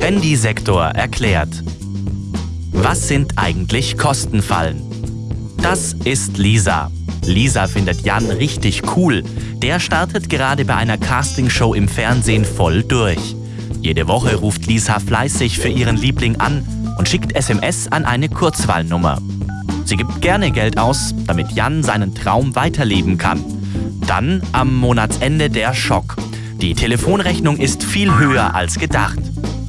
Handysektor erklärt. Was sind eigentlich Kostenfallen? Das ist Lisa. Lisa findet Jan richtig cool. Der startet gerade bei einer Castingshow im Fernsehen voll durch. Jede Woche ruft Lisa fleißig für ihren Liebling an und schickt SMS an eine Kurzwahlnummer. Sie gibt gerne Geld aus, damit Jan seinen Traum weiterleben kann. Dann am Monatsende der Schock. Die Telefonrechnung ist viel höher als gedacht.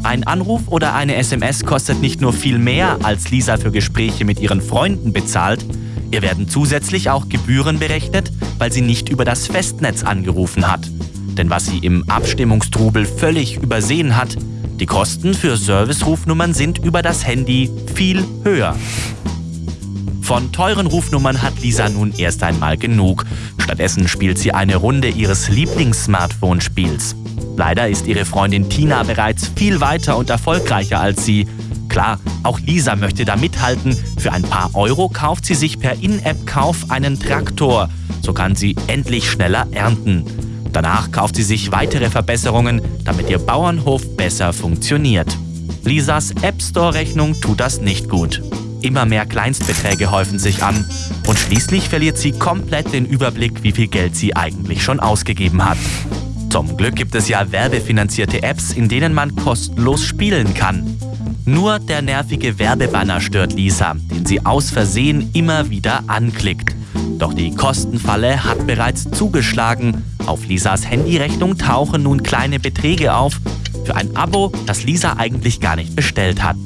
Ein Anruf oder eine SMS kostet nicht nur viel mehr, als Lisa für Gespräche mit ihren Freunden bezahlt, ihr werden zusätzlich auch Gebühren berechnet, weil sie nicht über das Festnetz angerufen hat. Denn was sie im Abstimmungstrubel völlig übersehen hat, die Kosten für Servicerufnummern sind über das Handy viel höher. Von teuren Rufnummern hat Lisa nun erst einmal genug. Stattdessen spielt sie eine Runde ihres Lieblings-Smartphone-Spiels. Leider ist ihre Freundin Tina bereits viel weiter und erfolgreicher als sie. Klar, auch Lisa möchte da mithalten. Für ein paar Euro kauft sie sich per In-App-Kauf einen Traktor. So kann sie endlich schneller ernten. Danach kauft sie sich weitere Verbesserungen, damit ihr Bauernhof besser funktioniert. Lisas App Store-Rechnung tut das nicht gut. Immer mehr Kleinstbeträge häufen sich an und schließlich verliert sie komplett den Überblick, wie viel Geld sie eigentlich schon ausgegeben hat. Zum Glück gibt es ja werbefinanzierte Apps, in denen man kostenlos spielen kann. Nur der nervige Werbebanner stört Lisa, den sie aus Versehen immer wieder anklickt. Doch die Kostenfalle hat bereits zugeschlagen. Auf Lisas Handyrechnung tauchen nun kleine Beträge auf für ein Abo, das Lisa eigentlich gar nicht bestellt hat.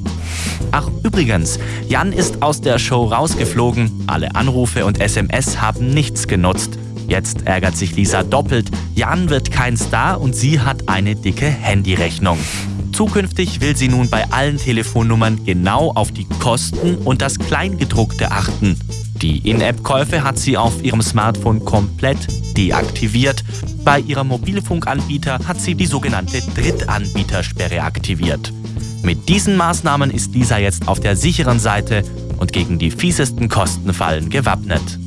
Ach übrigens, Jan ist aus der Show rausgeflogen. Alle Anrufe und SMS haben nichts genutzt. Jetzt ärgert sich Lisa doppelt. Jan wird kein Star und sie hat eine dicke Handyrechnung. Zukünftig will sie nun bei allen Telefonnummern genau auf die Kosten und das Kleingedruckte achten. Die In-App-Käufe hat sie auf ihrem Smartphone komplett deaktiviert. Bei ihrem Mobilfunkanbieter hat sie die sogenannte Drittanbietersperre aktiviert. Mit diesen Maßnahmen ist Lisa jetzt auf der sicheren Seite und gegen die fiesesten Kostenfallen gewappnet.